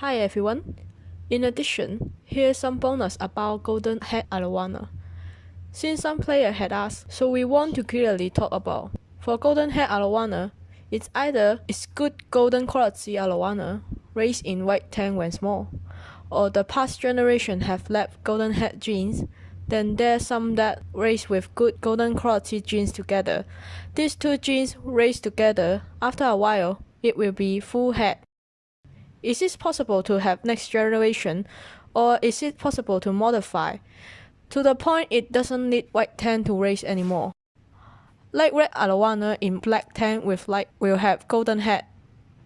Hi everyone. In addition, here's some bonus about Golden Head Arowana. Since some player had asked, so we want to clearly talk about. For Golden Head Arowana, it's either it's good golden quality Arowana, raised in white tank when small, or the past generation have left golden head genes, then there's some that raised with good golden quality genes together. These two genes raised together, after a while, it will be full head. Is it possible to have next generation or is it possible to modify to the point it doesn't need white tank to raise anymore? Like red arowana in black tank with light will have golden head.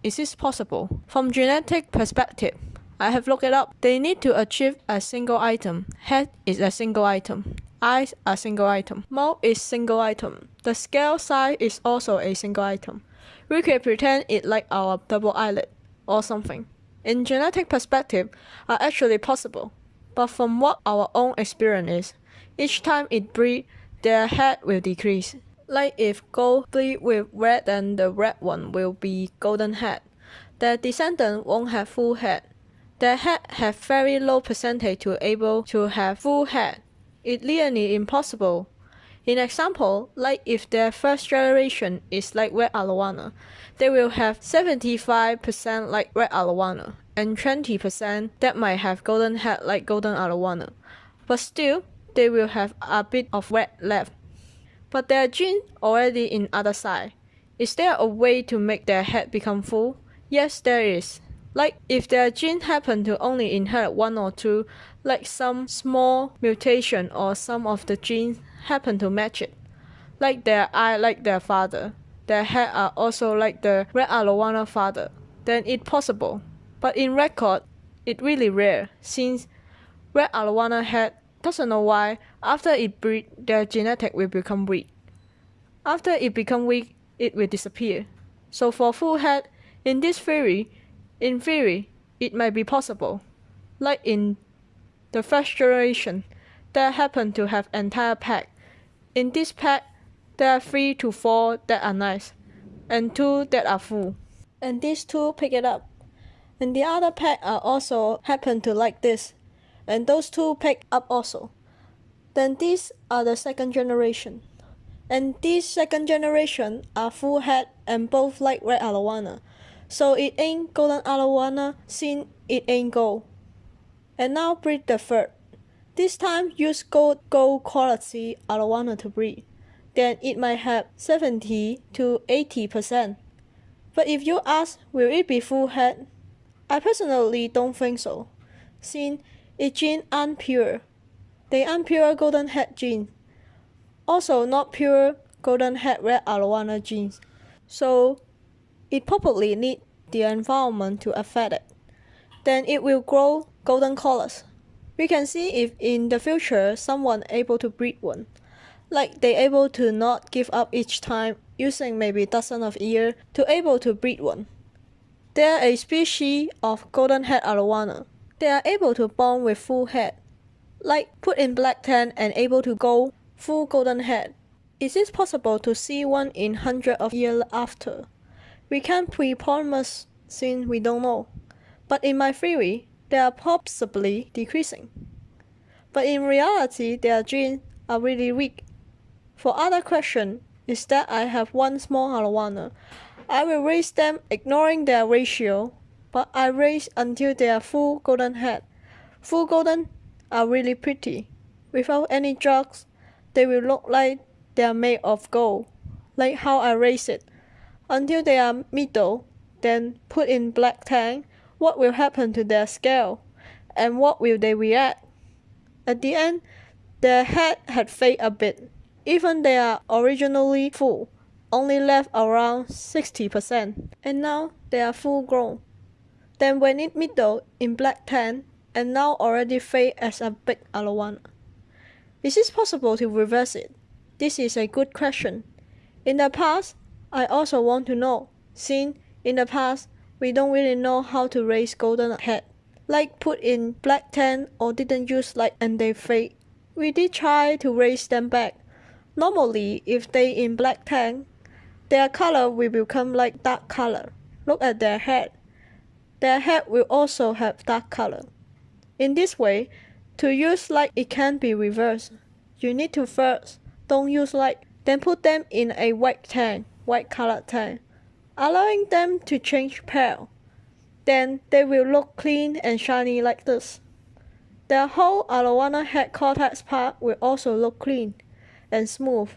Is this possible? From genetic perspective, I have looked it up. They need to achieve a single item. Head is a single item. Eyes are single item. Mouth is single item. The scale size is also a single item. We can pretend it like our double eyelid or something. In genetic perspective are actually possible, but from what our own experience is, each time it breed, their head will decrease. Like if gold breed with red then the red one will be golden head. Their descendant won't have full head. Their head have very low percentage to able to have full head. It's nearly impossible in example, like if their first generation is like red arowana, they will have 75% like red arowana and 20% that might have golden head like golden arowana. But still, they will have a bit of red left. But their gene already in other side. Is there a way to make their head become full? Yes, there is. Like if their gene happen to only inherit one or two, like some small mutation or some of the genes happen to match it. Like their eye like their father, their head are also like the red arowana father, then it's possible. But in record, it's really rare since red arowana head doesn't know why after it breed their genetic will become weak. After it become weak, it will disappear. So for full head, in this theory, in theory, it might be possible. Like in the first generation, that happened to have entire pack in this pack, there are 3 to 4 that are nice, and 2 that are full. And these two pick it up. And the other pack are also happen to like this, and those two pick up also. Then these are the second generation. And these second generation are full head and both like red arowana. So it ain't golden arowana since it ain't gold. And now breed the third. This time use gold gold quality arowana to breed. Then it might have 70 to 80%. But if you ask will it be full head? I personally don't think so. Since its gene aren't pure. They aren't pure golden head genes. Also not pure golden head red arowana genes. So it probably need the environment to affect it. Then it will grow golden colors. We can see if in the future someone able to breed one. Like they able to not give up each time using maybe dozen of year to able to breed one. They are a species of golden head arowana. They are able to born with full head. Like put in black tank and able to go full golden head. Is it possible to see one in hundred of years after? We can't pre-promise since we don't know. But in my theory, they are possibly decreasing. But in reality, their genes are really weak. For other question is that I have one small arowana. I will raise them ignoring their ratio, but I raise until they are full golden head. Full golden are really pretty. Without any drugs, they will look like they are made of gold, like how I raise it. Until they are middle, then put in black tank what will happen to their scale, and what will they react. At the end, their head had faded a bit. Even they are originally full, only left around 60%, and now they are full grown. Then when it middle in black tan, and now already fade as a big arowana. Is it possible to reverse it? This is a good question. In the past, I also want to know, since in the past we don't really know how to raise golden head. Like put in black tank or didn't use light and they fade. We did try to raise them back. Normally, if they in black tank, their color will become like dark color. Look at their head. their head will also have dark color. In this way, to use light it can be reversed. You need to first don't use light, then put them in a white tank, white colored tank, allowing them to change pale. Then they will look clean and shiny like this. The whole arowana head cortex part will also look clean and smooth.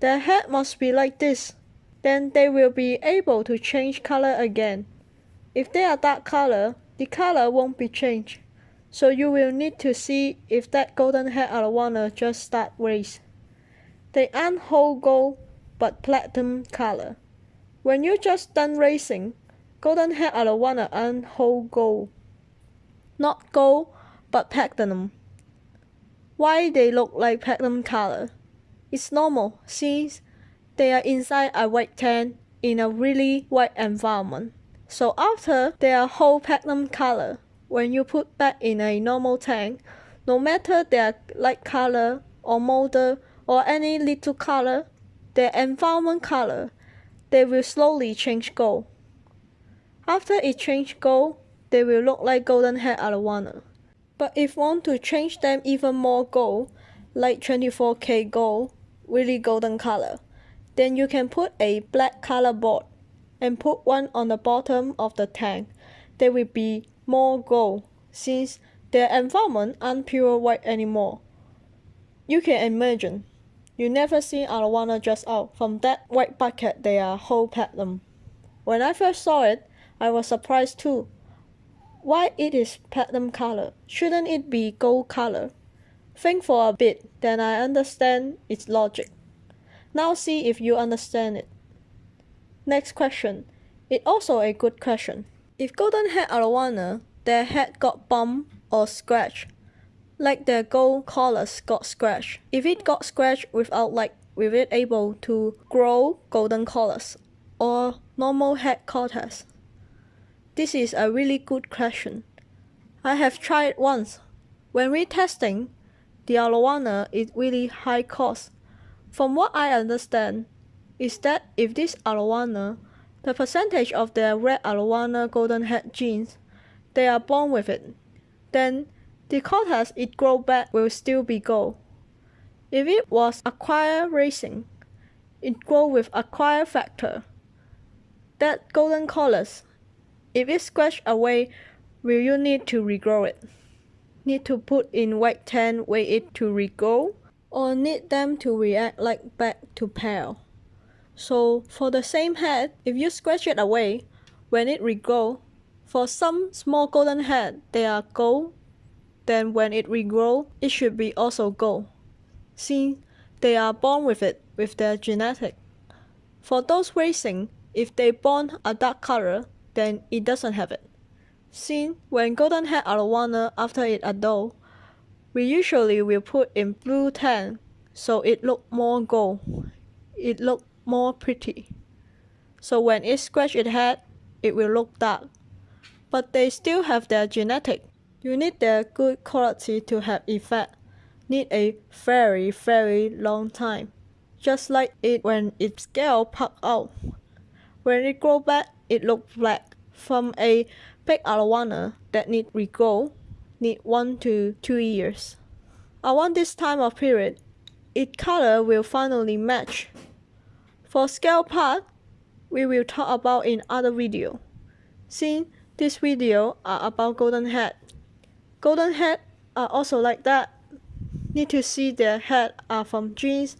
Their head must be like this. Then they will be able to change color again. If they are dark color, the color won't be changed. So you will need to see if that golden head arowana just start race. They aren't whole gold, but platinum color. When you just done racing, golden head arowana aren't whole gold. Not gold, but platinum. Why they look like platinum color? It's normal since they are inside a white tank in a really white environment. So after they are whole platinum color, when you put back in a normal tank, no matter their light color or model or any little color, their environment color, they will slowly change gold. After it change gold, they will look like golden hair arowana. But if want to change them even more gold, like 24k gold, really golden color, then you can put a black color board and put one on the bottom of the tank. There will be more gold since their environment aren't pure white anymore. You can imagine, you never see arowana just out from that white bucket they are whole platinum. When I first saw it, I was surprised too why it is platinum color? Shouldn't it be gold color? Think for a bit, then I understand its logic. Now see if you understand it. Next question. It also a good question. If golden head arowana, their head got bumped or scratched, like their gold collars got scratched. If it got scratched without like, will it able to grow golden collars or normal head cortex? This is a really good question. I have tried once. When retesting, the arowana is really high cost. From what I understand, is that if this arowana, the percentage of their red arowana golden head genes, they are born with it, then the cortex it grow back will still be gold. If it was acquired racing, it grow with acquired factor. That golden colors if it scratch away, will you need to regrow it? Need to put in white tan wait it to regrow? Or need them to react like back to pale? So for the same head, if you scratch it away, when it regrow, for some small golden head, they are gold, then when it regrow, it should be also gold. See, they are born with it, with their genetic. For those racing, if they born a dark color, then it doesn't have it. Since when golden head arowana after it adult, we usually will put in blue tan, so it look more gold. It look more pretty. So when it scratch its head, it will look dark. But they still have their genetic. You need their good quality to have effect. Need a very very long time. Just like it when its scale pop out. When it grow back, it look black. From a big arowana that need regrow, need 1 to 2 years. Around this time of period, its color will finally match. For scale part, we will talk about in other video. Since this video are about golden head. Golden head are also like that. Need to see their head are from genes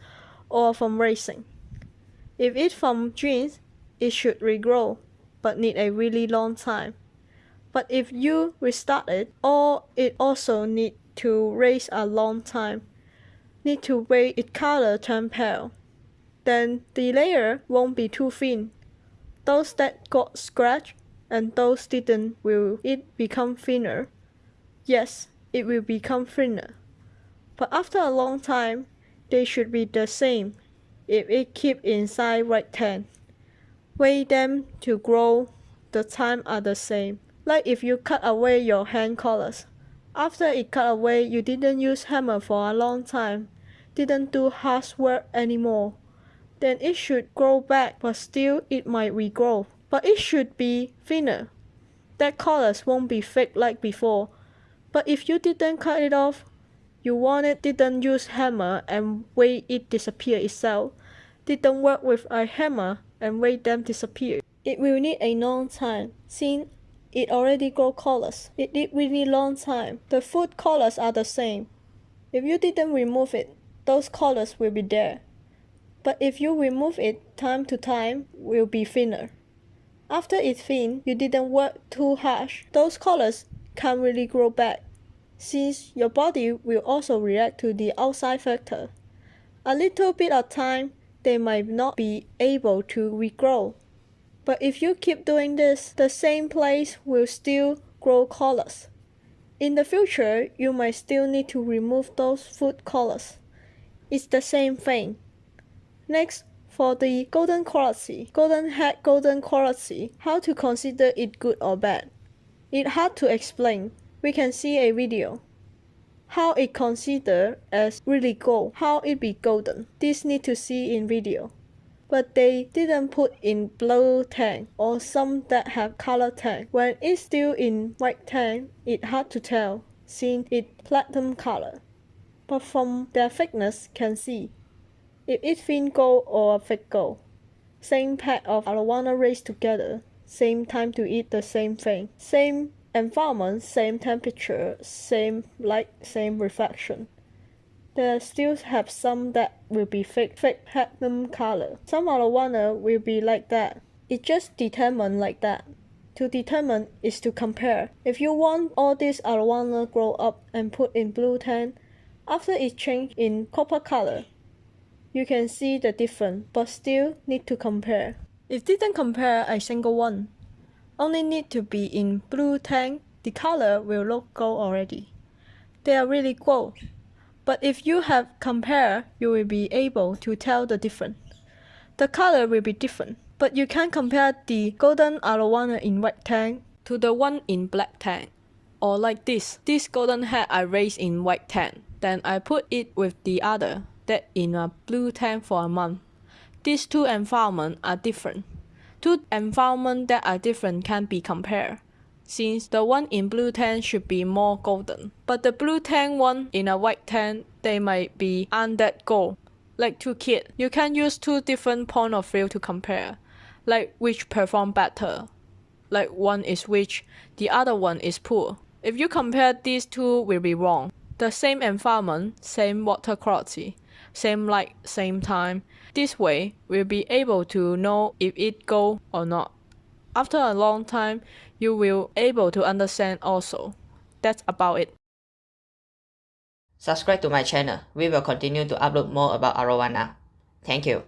or from racing. If it's from genes, it should regrow but need a really long time. But if you restart it, or it also need to raise a long time, need to wait its color turn pale, then the layer won't be too thin. Those that got scratched and those didn't will it become thinner? Yes, it will become thinner. But after a long time, they should be the same if it keep inside right tank. Wait them to grow, the time are the same. Like if you cut away your hand collars. After it cut away, you didn't use hammer for a long time, didn't do hard work anymore. Then it should grow back, but still it might regrow. But it should be thinner. that colors won't be fake like before. But if you didn't cut it off, you want it didn't use hammer and wait it disappear itself, didn't work with a hammer and wait them disappear. It will need a long time, since it already grow colors. It need really long time. The food colors are the same. If you didn't remove it, those colors will be there. But if you remove it time to time, will be thinner. After it's thin, you didn't work too harsh. Those colors can't really grow back, since your body will also react to the outside factor. A little bit of time, they might not be able to regrow. But if you keep doing this, the same place will still grow colors. In the future, you might still need to remove those food colors. It's the same thing. Next, for the golden quality, golden head golden quality, how to consider it good or bad. It's hard to explain. We can see a video. How it considered as really gold, how it be golden. This need to see in video but they didn't put in blue tang or some that have color tang. When it's still in white tang, it's hard to tell, since it platinum color. But from their thickness can see if it's thin gold or fake gold. Same pack of arowana raised together, same time to eat the same thing, same environment, same temperature, same light, same reflection. There still have some that will be fake, fake platinum color. Some arowana uh, will be like that. It just determine like that. To determine is to compare. If you want all these arowana uh, grow up and put in blue tang, after it change in copper color, you can see the difference, but still need to compare. If didn't compare a single one, only need to be in blue tank, the color will look gold already. They are really gold. But if you have compare, you will be able to tell the difference. The color will be different, but you can compare the golden arowana in white tank to the one in black tank. Or like this, this golden head I raised in white tank, then I put it with the other that in a blue tank for a month. These two environments are different. Two environments that are different can be compared since the one in blue tang should be more golden. But the blue tang one in a white tang, they might be undead gold. Like two kids, you can use two different point of view to compare, like which perform better. Like one is rich, the other one is poor. If you compare these two will be wrong. The same environment, same water quality, same light, same time. This way, we'll be able to know if it go or not. After a long time, you will able to understand also. That's about it. Subscribe to my channel. We will continue to upload more about arowana. Thank you.